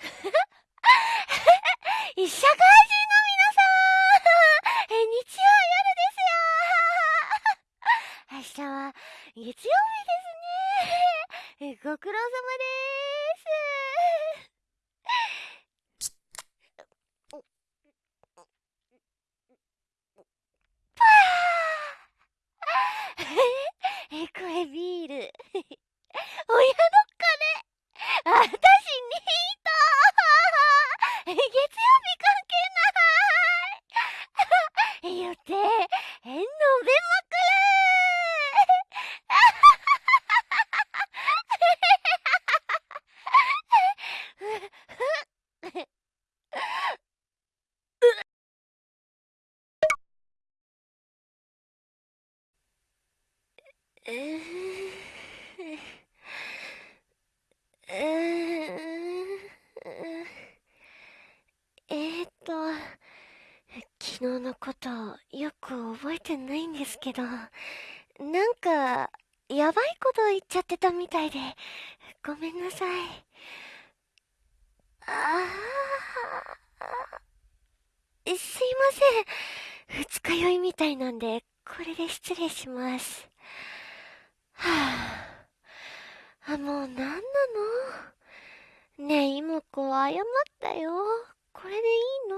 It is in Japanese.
一社会人の皆さん。え日曜夜ですよ。明日は月曜日ですね。えご苦労様です。え、飲べまくる。え っと、昨日のことよく覚えてないんですけど、なんか、やばいこと言っちゃってたみたいで、ごめんなさい。ああ、すいません。二日酔いみたいなんで、これで失礼します。はあ、あ、もうなんなの？ねえ、妹子、謝ったよ。これでいいの？